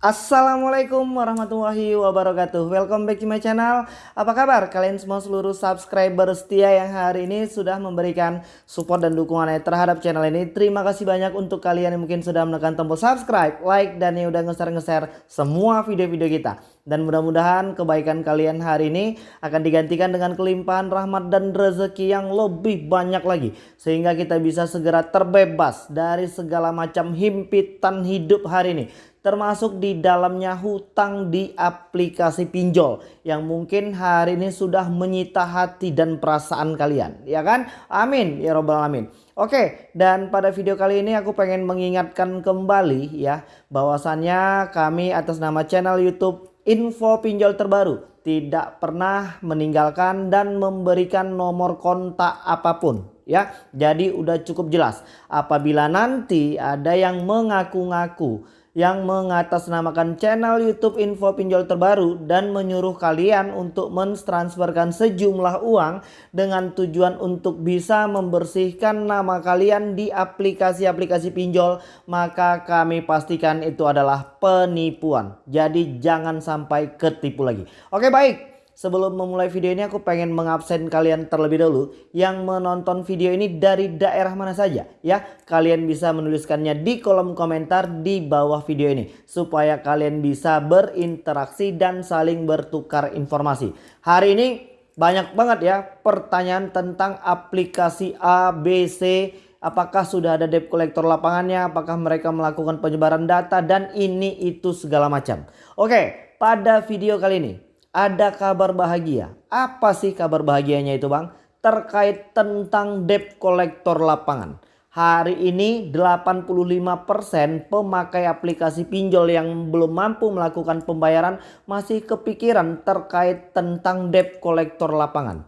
Assalamualaikum warahmatullahi wabarakatuh. Welcome back to my channel. Apa kabar kalian semua seluruh subscriber setia yang hari ini sudah memberikan support dan dukungannya terhadap channel ini? Terima kasih banyak untuk kalian yang mungkin sudah menekan tombol subscribe, like dan yang udah nge-share-nge-share semua video-video kita. Dan mudah-mudahan kebaikan kalian hari ini akan digantikan dengan kelimpahan rahmat dan rezeki yang lebih banyak lagi. Sehingga kita bisa segera terbebas dari segala macam himpitan hidup hari ini termasuk di dalamnya hutang di aplikasi pinjol yang mungkin hari ini sudah menyita hati dan perasaan kalian. Ya kan? Amin. Ya robbal alamin. Oke dan pada video kali ini aku pengen mengingatkan kembali ya bahwasannya kami atas nama channel youtube info pinjol terbaru tidak pernah meninggalkan dan memberikan nomor kontak apa pun ya. Jadi udah cukup jelas. Apabila nanti ada yang mengaku-ngaku yang mengatasnamakan channel YouTube info pinjol terbaru dan menyuruh kalian untuk mentransferkan sejumlah uang dengan tujuan untuk bisa membersihkan nama kalian di aplikasi-aplikasi pinjol maka kami pastikan itu adalah penipuan. Jadi jangan sampai ketipu lagi. Oke baik Sebelum memulai video ini aku pengen mengabsen kalian terlebih dahulu yang menonton video ini dari daerah mana saja ya. Kalian bisa menuliskannya di kolom komentar di bawah video ini supaya kalian bisa berinteraksi dan saling bertukar informasi. Hari ini banyak banget ya pertanyaan tentang aplikasi ABC apakah sudah ada debt collector lapangannya, apakah mereka melakukan penyebaran data dan ini itu segala macam. Oke, pada video kali ini ada kabar bahagia. Apa sih kabar bahagianya itu bang? Terkait tentang debt kolektor lapangan. Hari ini 85% pemakai aplikasi pinjol yang belum mampu melakukan pembayaran masih kepikiran terkait tentang debt kolektor lapangan.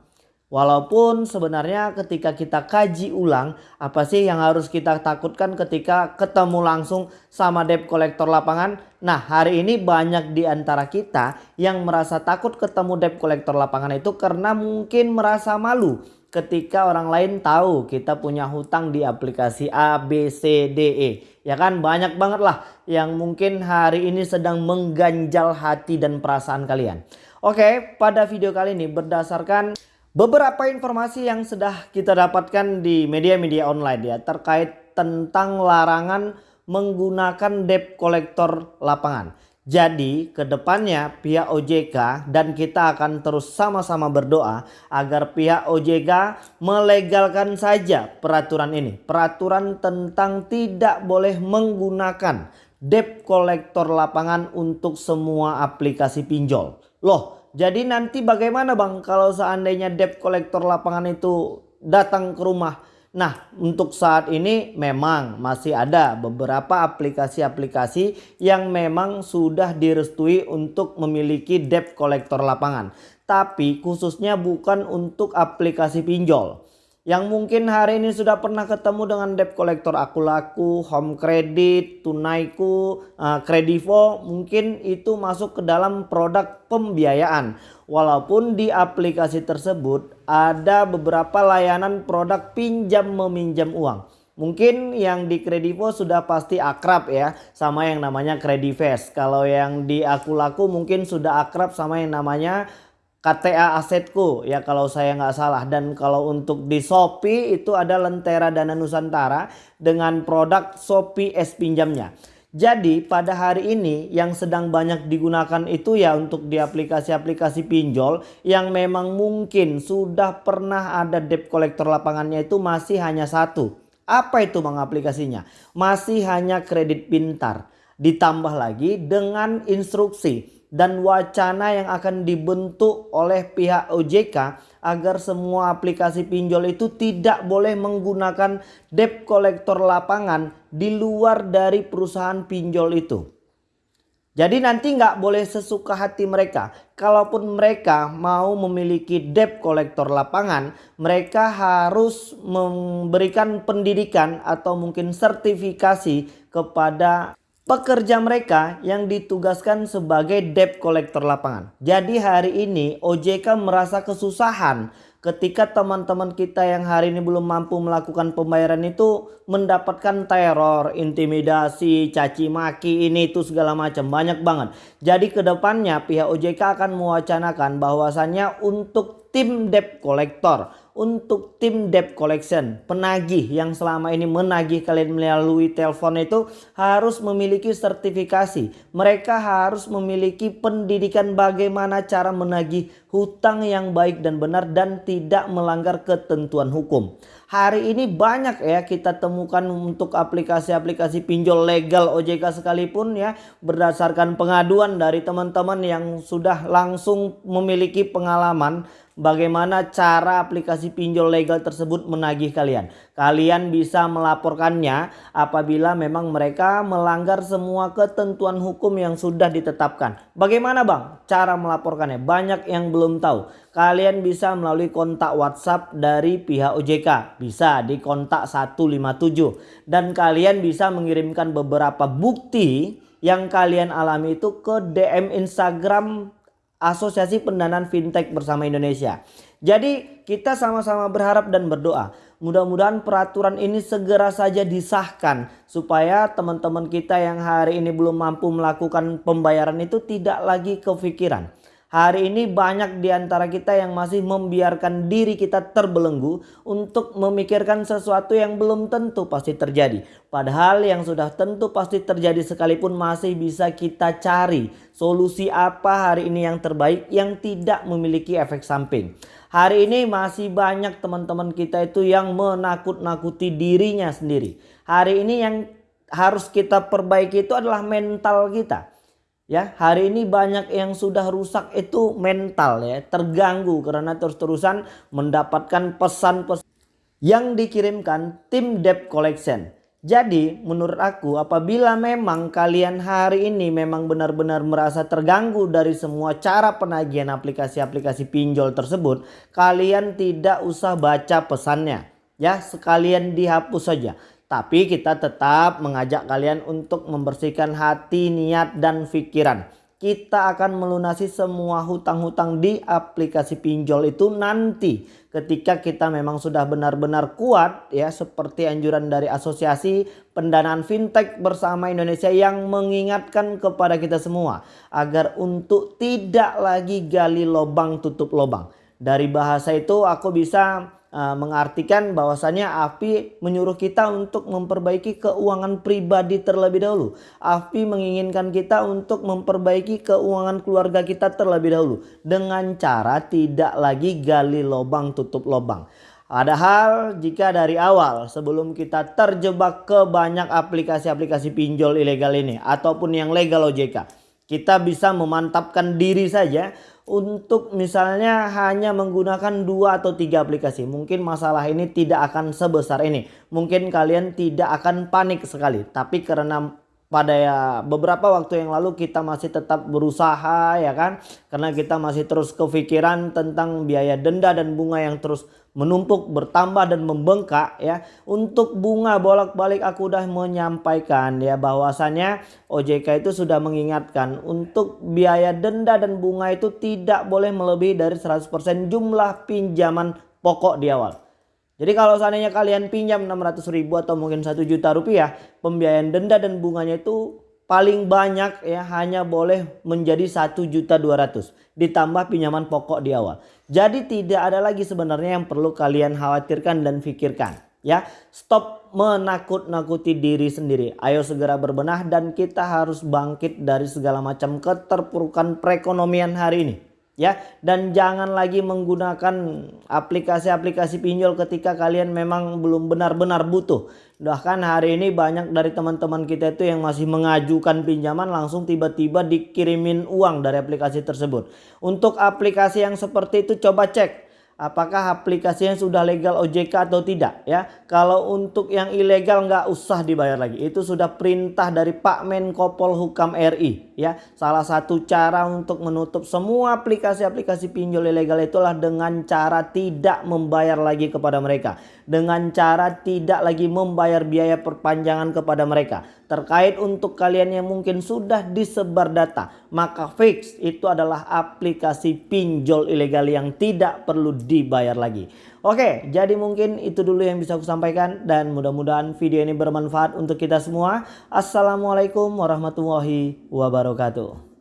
Walaupun sebenarnya ketika kita kaji ulang apa sih yang harus kita takutkan ketika ketemu langsung sama debt kolektor lapangan. Nah hari ini banyak di antara kita yang merasa takut ketemu debt kolektor lapangan itu karena mungkin merasa malu ketika orang lain tahu kita punya hutang di aplikasi A, B, C, D, E. Ya kan banyak banget lah yang mungkin hari ini sedang mengganjal hati dan perasaan kalian. Oke pada video kali ini berdasarkan Beberapa informasi yang sudah kita dapatkan di media-media online ya terkait tentang larangan menggunakan debt kolektor lapangan. Jadi ke depannya pihak OJK dan kita akan terus sama-sama berdoa agar pihak OJK melegalkan saja peraturan ini. Peraturan tentang tidak boleh menggunakan debt kolektor lapangan untuk semua aplikasi pinjol. Loh jadi nanti bagaimana bang kalau seandainya debt kolektor lapangan itu datang ke rumah. Nah untuk saat ini memang masih ada beberapa aplikasi-aplikasi yang memang sudah direstui untuk memiliki debt kolektor lapangan. Tapi khususnya bukan untuk aplikasi pinjol yang mungkin hari ini sudah pernah ketemu dengan debt collector aku laku, home credit, tunaiku, uh, kredivo mungkin itu masuk ke dalam produk pembiayaan. Walaupun di aplikasi tersebut ada beberapa layanan produk pinjam meminjam uang. Mungkin yang di Kredivo sudah pasti akrab ya sama yang namanya Kredivest. Kalau yang di aku laku mungkin sudah akrab sama yang namanya KTA asetku ya kalau saya nggak salah dan kalau untuk di Shopee itu ada Lentera Dana Nusantara dengan produk Shopee S pinjamnya. Jadi pada hari ini yang sedang banyak digunakan itu ya untuk di aplikasi-aplikasi pinjol yang memang mungkin sudah pernah ada debt collector lapangannya itu masih hanya satu. Apa itu bang aplikasinya? Masih hanya kredit pintar. Ditambah lagi dengan instruksi dan wacana yang akan dibentuk oleh pihak OJK agar semua aplikasi pinjol itu tidak boleh menggunakan debt collector lapangan di luar dari perusahaan pinjol itu. Jadi nanti nggak boleh sesuka hati mereka. Kalaupun mereka mau memiliki debt collector lapangan, mereka harus memberikan pendidikan atau mungkin sertifikasi kepada pekerja mereka yang ditugaskan sebagai debt collector lapangan. Jadi hari ini OJK merasa kesusahan ketika teman-teman kita yang hari ini belum mampu melakukan pembayaran itu mendapatkan teror, intimidasi, caci maki ini itu segala macam banyak banget. Jadi ke depannya pihak OJK akan mewacanakan bahwasannya untuk tim debt collector untuk tim debt collection. Penagih yang selama ini menagih kalian melalui telepon itu harus memiliki sertifikasi. Mereka harus memiliki pendidikan bagaimana cara menagih hutang yang baik dan benar dan tidak melanggar ketentuan hukum. Hari ini banyak ya kita temukan untuk aplikasi-aplikasi pinjol legal OJK sekalipun ya berdasarkan pengaduan dari teman-teman yang sudah langsung memiliki pengalaman bagaimana cara aplikasi pinjol legal tersebut menagih kalian. Kalian bisa melaporkannya apabila memang mereka melanggar semua ketentuan hukum yang sudah ditetapkan. Bagaimana bang cara melaporkannya? Banyak yang belum tahu. Kalian bisa melalui kontak WhatsApp dari pihak OJK. Bisa di kontak 157. Dan kalian bisa mengirimkan beberapa bukti yang kalian alami itu ke DM Instagram Asosiasi Pendanaan Fintech Bersama Indonesia. Jadi kita sama-sama berharap dan berdoa mudah-mudahan peraturan ini segera saja disahkan supaya teman-teman kita yang hari ini belum mampu melakukan pembayaran itu tidak lagi kepikiran Hari ini banyak di antara kita yang masih membiarkan diri kita terbelenggu untuk memikirkan sesuatu yang belum tentu pasti terjadi. Padahal yang sudah tentu pasti terjadi sekalipun masih bisa kita cari solusi apa hari ini yang terbaik yang tidak memiliki efek samping. Hari ini masih banyak teman-teman kita itu yang menakut-nakuti dirinya sendiri. Hari ini yang harus kita perbaiki itu adalah mental kita. Ya, hari ini banyak yang sudah rusak itu mental ya, terganggu karena terus-terusan mendapatkan pesan-pesan yang dikirimkan tim debt collection. Jadi menurut aku apabila memang kalian hari ini memang benar-benar merasa terganggu dari semua cara penagihan aplikasi-aplikasi pinjol tersebut. Kalian tidak usah baca pesannya ya sekalian dihapus saja. Tapi kita tetap mengajak kalian untuk membersihkan hati, niat, dan pikiran. Kita akan melunasi semua hutang-hutang di aplikasi pinjol itu nanti ketika kita memang sudah benar-benar kuat ya seperti anjuran dari asosiasi pendanaan fintech bersama Indonesia yang mengingatkan kepada kita semua agar untuk tidak lagi gali lubang tutup lubang. Dari bahasa itu aku bisa uh, mengartikan bahwasanya AFI menyuruh kita untuk memperbaiki keuangan pribadi terlebih dahulu. AFI menginginkan kita untuk memperbaiki keuangan keluarga kita terlebih dahulu dengan cara tidak lagi gali lubang tutup lubang. Padahal jika dari awal sebelum kita terjebak ke banyak aplikasi-aplikasi pinjol ilegal ini ataupun yang legal OJK, kita bisa memantapkan diri saja untuk misalnya hanya menggunakan dua atau tiga aplikasi. Mungkin masalah ini tidak akan sebesar ini. Mungkin kalian tidak akan panik sekali. Tapi karena pada ya beberapa waktu yang lalu kita masih tetap berusaha ya kan? Karena kita masih terus kepikiran tentang biaya denda dan bunga yang terus menumpuk bertambah dan membengkak ya. Untuk bunga bolak-balik aku udah menyampaikan ya bahwasanya OJK itu sudah mengingatkan untuk biaya denda dan bunga itu tidak boleh melebihi dari 100% jumlah pinjaman pokok di awal jadi kalau seandainya kalian pinjam 600 ribu atau mungkin 1 juta rupiah pembiayaan denda dan bunganya itu paling banyak ya hanya boleh menjadi 1 juta 200 ditambah pinjaman pokok di awal. Jadi tidak ada lagi sebenarnya yang perlu kalian khawatirkan dan pikirkan ya. Stop menakut-nakuti diri sendiri. Ayo segera berbenah dan kita harus bangkit dari segala macam keterpurukan perekonomian hari ini ya dan jangan lagi menggunakan aplikasi-aplikasi pinjol ketika kalian memang belum benar-benar butuh. Bahkan hari ini banyak dari teman-teman kita itu yang masih mengajukan pinjaman langsung tiba-tiba dikirimin uang dari aplikasi tersebut. Untuk aplikasi yang seperti itu coba cek apakah aplikasinya sudah legal OJK atau tidak ya. Kalau untuk yang ilegal nggak usah dibayar lagi. Itu sudah perintah dari Pak Menko Polhukam RI ya. Salah satu cara untuk menutup semua aplikasi-aplikasi pinjol ilegal itulah dengan cara tidak membayar lagi kepada mereka. Dengan cara tidak lagi membayar biaya perpanjangan kepada mereka terkait untuk kalian yang mungkin sudah disebar data maka fix itu adalah aplikasi pinjol ilegal yang tidak perlu dibayar lagi. Oke jadi mungkin itu dulu yang bisa aku sampaikan dan mudah-mudahan video ini bermanfaat untuk kita semua. Assalamualaikum warahmatullahi wabarakatuh